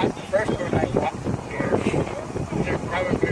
The first one I walked there. Probably